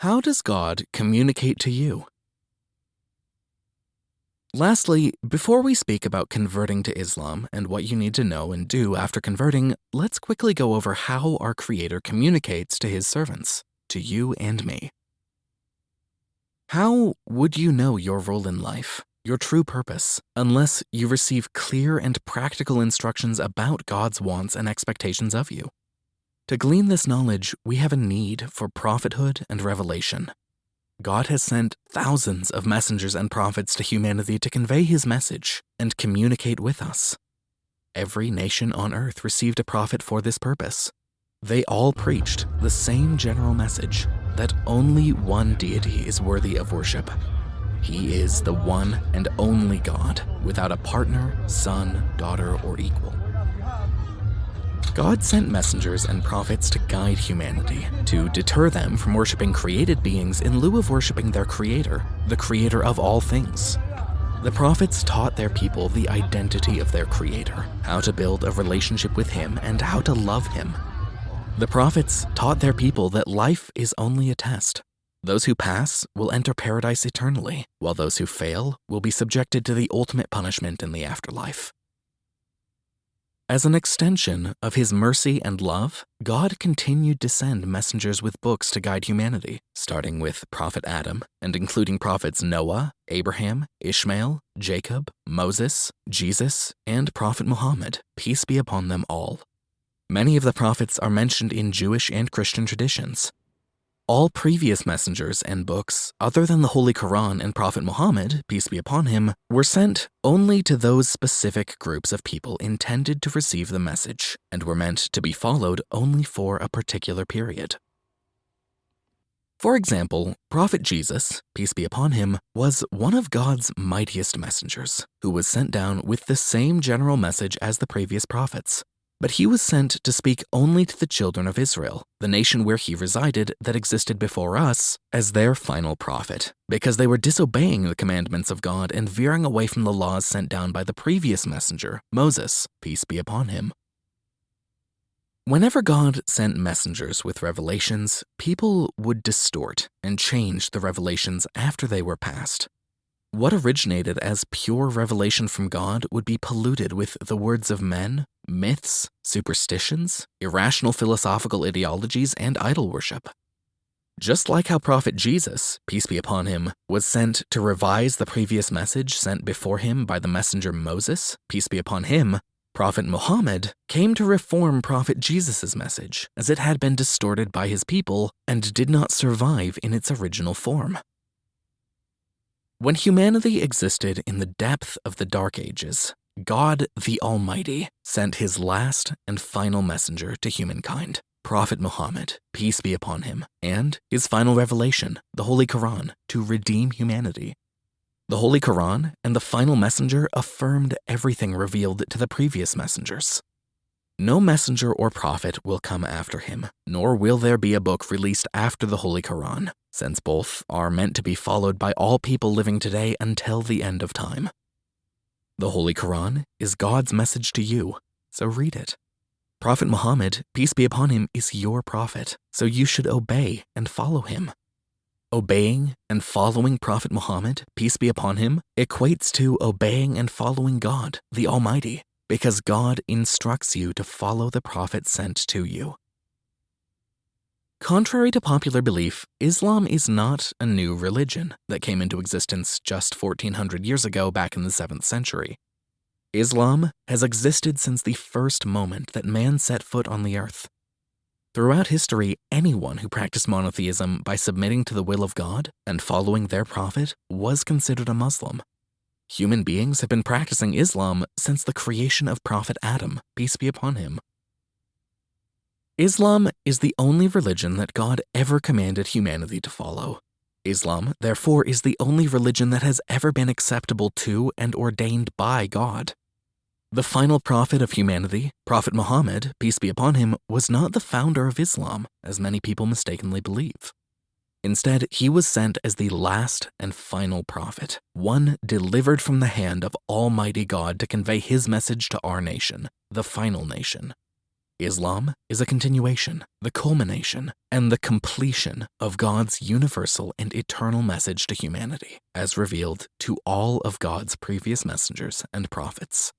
How does God communicate to you? Lastly, before we speak about converting to Islam and what you need to know and do after converting, let's quickly go over how our Creator communicates to His servants, to you and me. How would you know your role in life, your true purpose, unless you receive clear and practical instructions about God's wants and expectations of you? To glean this knowledge, we have a need for prophethood and revelation. God has sent thousands of messengers and prophets to humanity to convey his message and communicate with us. Every nation on earth received a prophet for this purpose. They all preached the same general message that only one deity is worthy of worship. He is the one and only God, without a partner, son, daughter, or equal. God sent messengers and prophets to guide humanity, to deter them from worshiping created beings in lieu of worshiping their creator, the creator of all things. The prophets taught their people the identity of their creator, how to build a relationship with him, and how to love him. The prophets taught their people that life is only a test. Those who pass will enter paradise eternally, while those who fail will be subjected to the ultimate punishment in the afterlife. As an extension of his mercy and love, God continued to send messengers with books to guide humanity, starting with Prophet Adam and including prophets Noah, Abraham, Ishmael, Jacob, Moses, Jesus, and Prophet Muhammad, peace be upon them all. Many of the prophets are mentioned in Jewish and Christian traditions, all previous messengers and books, other than the Holy Quran and Prophet Muhammad, peace be upon him, were sent only to those specific groups of people intended to receive the message and were meant to be followed only for a particular period. For example, Prophet Jesus, peace be upon him, was one of God's mightiest messengers, who was sent down with the same general message as the previous prophets, but he was sent to speak only to the children of Israel, the nation where he resided that existed before us, as their final prophet, because they were disobeying the commandments of God and veering away from the laws sent down by the previous messenger, Moses, peace be upon him. Whenever God sent messengers with revelations, people would distort and change the revelations after they were passed. What originated as pure revelation from God would be polluted with the words of men, myths, superstitions, irrational philosophical ideologies, and idol worship. Just like how Prophet Jesus, peace be upon him, was sent to revise the previous message sent before him by the messenger Moses, peace be upon him, Prophet Muhammad came to reform Prophet Jesus' message as it had been distorted by his people and did not survive in its original form. When humanity existed in the depth of the Dark Ages, God the Almighty sent his last and final messenger to humankind, Prophet Muhammad, peace be upon him, and his final revelation, the Holy Quran, to redeem humanity. The Holy Quran and the final messenger affirmed everything revealed to the previous messengers. No messenger or prophet will come after him, nor will there be a book released after the Holy Quran, since both are meant to be followed by all people living today until the end of time. The Holy Quran is God's message to you, so read it. Prophet Muhammad, peace be upon him, is your prophet, so you should obey and follow him. Obeying and following Prophet Muhammad, peace be upon him, equates to obeying and following God, the Almighty, because God instructs you to follow the prophet sent to you. Contrary to popular belief, Islam is not a new religion that came into existence just 1400 years ago back in the 7th century. Islam has existed since the first moment that man set foot on the earth. Throughout history, anyone who practiced monotheism by submitting to the will of God and following their prophet was considered a Muslim. Human beings have been practicing Islam since the creation of Prophet Adam, peace be upon him. Islam is the only religion that God ever commanded humanity to follow. Islam, therefore, is the only religion that has ever been acceptable to and ordained by God. The final prophet of humanity, Prophet Muhammad, peace be upon him, was not the founder of Islam, as many people mistakenly believe. Instead, he was sent as the last and final prophet, one delivered from the hand of Almighty God to convey his message to our nation, the final nation. Islam is a continuation, the culmination, and the completion of God's universal and eternal message to humanity, as revealed to all of God's previous messengers and prophets.